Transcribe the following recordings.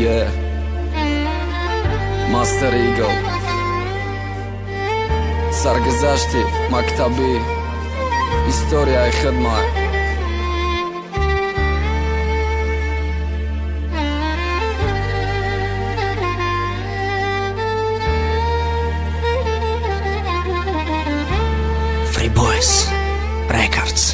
Yeah. Master Eagle. Sargazashti, maktabi, istoriyaи xidmat. Free Boys Records.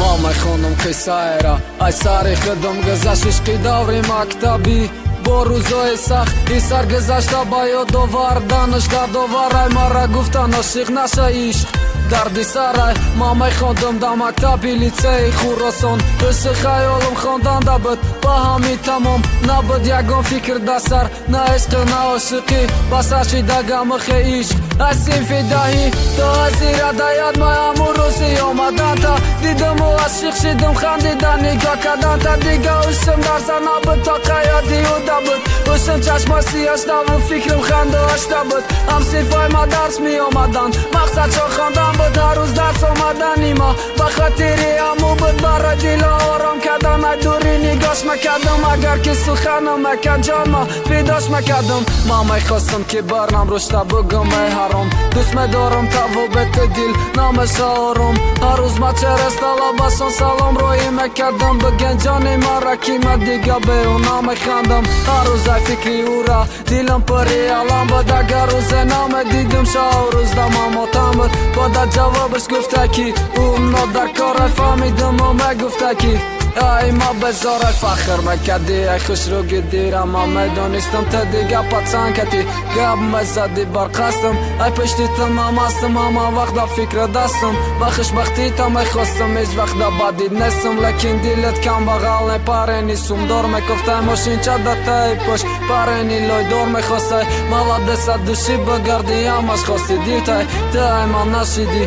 Мамай хонум Қисайра, Айсари хидм газашишқи даври мактаби бо рӯзои сахт и саргузашта ба ёдоварданаш дардоварай мара гуфтан ошиқ наша ишқ дарди сарай ма мехондам дар мактаби литсеи хуросон ҳуси хаёлам хонданда буд ба ҳами тамом. Набуд ягон фикр дар сар на ишқи на ошиқӣ ба сашида гамихе ишқ аз синфи даҳӣ то азира даяд ма ҳамун рӯзи омаданта дидаму аз шиқ шидам хандида нигоҳ карданта дига ӯшим дар сар набуд то қаёди уда буд ӯшим чашма сиёштаву фикрам хандоашта буд ҳамсинфҳои ма дарс меомаданд мақсадшо буд рӯз дарс омадани ма ба хотири ҳаму буд барои дила ором кардан ай дури нигоҳш мекардам агар ки суханам мекард ҷон ма фидош мекардам ман мехостам ки барнам рушта бугум ай ҳаром дӯст медорам тавобети дил намеша ором ҳар рӯз ма через талабасон салом роҳӣ мекардам биген ҷони мара ки ма дига беуна механдам ҳар рӯз ай фикри ӯра дилам пури алам буд агар рӯзе намедидим шау рӯз дамамотам буд бода ҷавобаш гуфта ки ӯ нодаркора фаҳмидиму мегуфта ки ай ма безора фахр мекардӣ ай хушрӯ гидира ма медонистам та дига пацанкати гап мезади барқастам ай пешти та ма мастам ҳама вақт да фикра дастам. Ба хушбахтӣ та мехостам ҳеҷ вақт да бадид нестам. Лекин дилет камбағал не парени сумдор мекуфтай мошинча да таи пӯш парени лойдор мехостай маладеса души бигарди ҳамаш хости дилтай та ай ма нашидӣ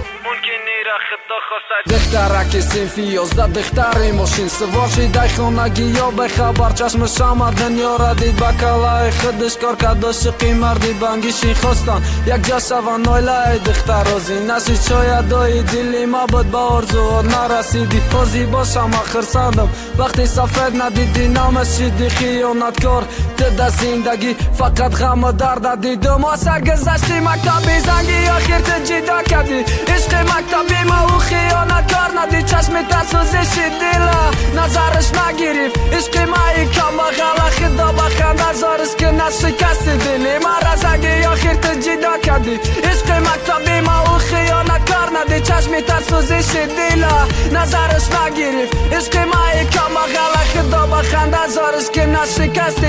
дехтараки синфи ёзда дехтари мошин. Сувор шидай хонагӣ ё бехабар. Чашми шама дунёра дид ба калаи худиш кор кард ошиқи марди бангишин хостан якҷа шаван нойлаи дехтарози нашид шоядои дили ма буд ба орзуот нарасиди. Ҳози бошам ахирсандам вақти сафед надиди намашиди хиёнаткор. Тда зиндагӣ фақат ғаму дарда дидумо саргузашти мактаби занги охир ту ҷида кардӣ? Ишқи мактаби мау хиёнаткор нади чашми тасӯзиши дила назараш нагирифт ишқи маи камбағала хидо ба ханда зорис ки нашикасти дили мара занги охир ту ҷида кардӣ ишқи мактаби мау хиёнаткор нади чашми тасӯзиши дила назараш нагирифт ишқи маи камбағала хидо ба ханда зорис ки нашикасти дили